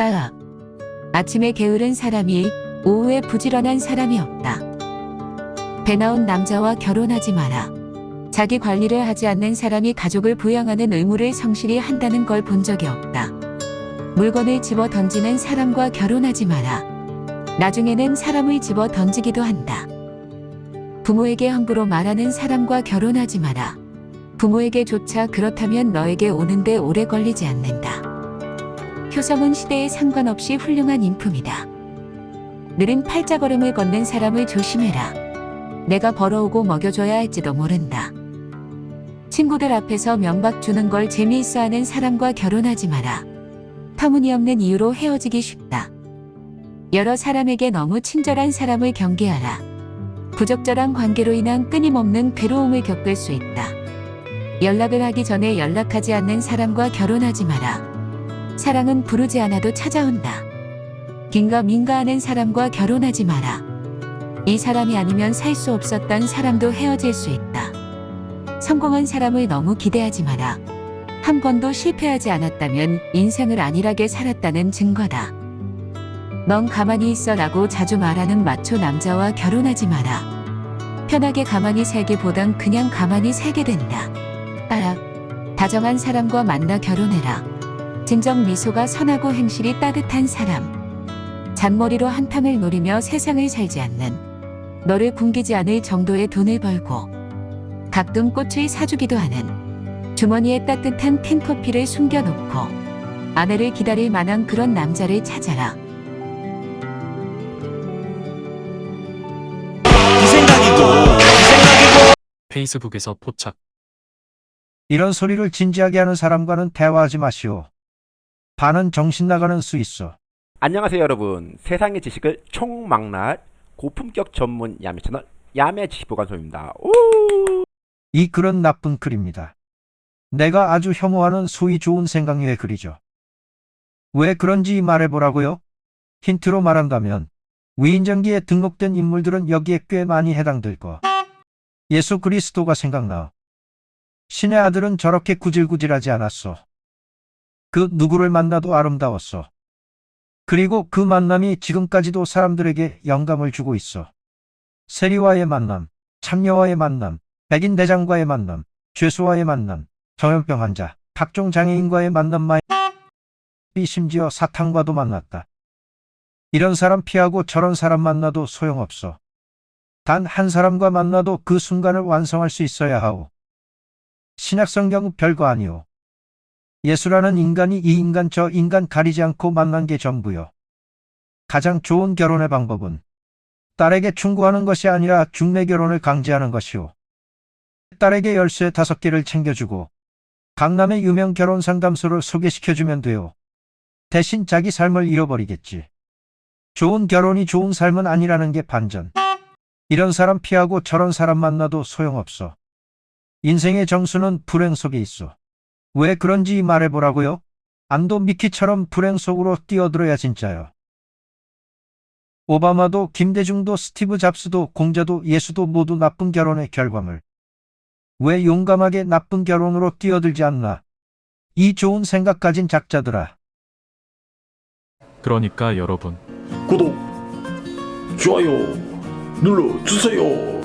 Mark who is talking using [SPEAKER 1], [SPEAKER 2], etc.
[SPEAKER 1] 따라 아침에 게으른 사람이 오후에 부지런한 사람이 없다. 배 나온 남자와 결혼하지 마라. 자기 관리를 하지 않는 사람이 가족을 부양하는 의무를 성실히 한다는 걸 본 적이 없다. 물건을 집어 던지는 사람과 결혼하지 마라. 나중에는 사람을 집어 던지기도 한다. 부모에게 함부로 말하는 사람과 결혼하지 마라. 부모에게조차 그렇다면 너에게 오는데 오래 걸리지 않는다. 효성은 시대에 상관없이 훌륭한 인품이다. 느린 팔자걸음을 걷는 사람을 조심해라. 내가 벌어오고 먹여줘야 할지도 모른다. 친구들 앞에서 면박 주는 걸 재미있어 하는 사람과 결혼하지 마라. 터무니없는 이유로 헤어지기 쉽다. 여러 사람에게 너무 친절한 사람을 경계하라. 부적절한 관계로 인한 끊임없는 괴로움을 겪을 수 있다. 연락을 하기 전에 연락하지 않는 사람과 결혼하지 마라. 사랑은 부르지 않아도 찾아온다. 긴가 민가하는 사람과 결혼하지 마라. 이 사람이 아니면 살 수 없었던 사람도 헤어질 수 있다. 성공한 사람을 너무 기대하지 마라. 한 번도 실패하지 않았다면 인생을 안일하게 살았다는 증거다. 넌 가만히 있어 라고 자주 말하는 마초 남자와 결혼하지 마라. 편하게 가만히 살기보단 그냥 가만히 살게 된다. 따라 다정한 사람과 만나 결혼해라. 진정 미소가 선하고 행실이 따뜻한 사람. 잔머리로 한탕을 노리며 세상을 살지 않는 너를 굶기지 않을 정도의 돈을 벌고 가끔 꽃을 사주기도 하는 주머니에 따뜻한 캔커피를 숨겨놓고 아내를 기다릴 만한 그런 남자를 찾아라.
[SPEAKER 2] 이 생각이고 이 생각이고
[SPEAKER 3] 페이스북에서 포착.
[SPEAKER 4] 이런 소리를 진지하게 하는 사람과는 대화하지 마시오. 반은 정신 나가는 수 있어.
[SPEAKER 5] 안녕하세요 여러분 세상의 지식을 총망라할 고품격 전문 야매 채널 야매 지식보관소입니다 오!
[SPEAKER 4] 이 글은 나쁜 글입니다. 내가 아주 혐오하는 소위 좋은 생각류의 글이죠. 왜 그런지 말해보라고요? 힌트로 말한다면 위인전기에 등록된 인물들은 여기에 꽤 많이 해당될 거. 예수 그리스도가 생각나. 신의 아들은 저렇게 구질구질하지 않았어. 그 누구를 만나도 아름다웠어. 그리고 그 만남이 지금까지도 사람들에게 영감을 주고 있어. 세리와의 만남, 창녀와의 만남, 백인 대장과의 만남, 죄수와의 만남, 정형병 환자, 각종 장애인과의 만남만 이 심지어 사탄과도 만났다. 이런 사람 피하고 저런 사람 만나도 소용없어. 단 한 사람과 만나도 그 순간을 완성할 수 있어야 하오. 신약성경 별거 아니오. 예수라는 인간이 이 인간 저 인간 가리지 않고 만난 게 전부요. 가장 좋은 결혼의 방법은 딸에게 충고하는 것이 아니라 중매 결혼을 강제하는 것이오. 딸에게 열쇠 다섯 개를 챙겨주고 강남의 유명 결혼 상담소를 소개시켜주면 돼요. 대신 자기 삶을 잃어버리겠지. 좋은 결혼이 좋은 삶은 아니라는 게 반전. 이런 사람 피하고 저런 사람 만나도 소용없어. 인생의 정수는 불행 속에 있어. 왜 그런지 말해보라고요? 안도 미키처럼 불행 속으로 뛰어들어야 진짜요. 오바마도 김대중도 스티브 잡스도 공자도 예수도 모두 나쁜 결혼의 결과물. 왜 용감하게 나쁜 결혼으로 뛰어들지 않나? 이 좋은 생각 가진 작자들아.
[SPEAKER 3] 그러니까 여러분,
[SPEAKER 2] 구독 좋아요 눌러주세요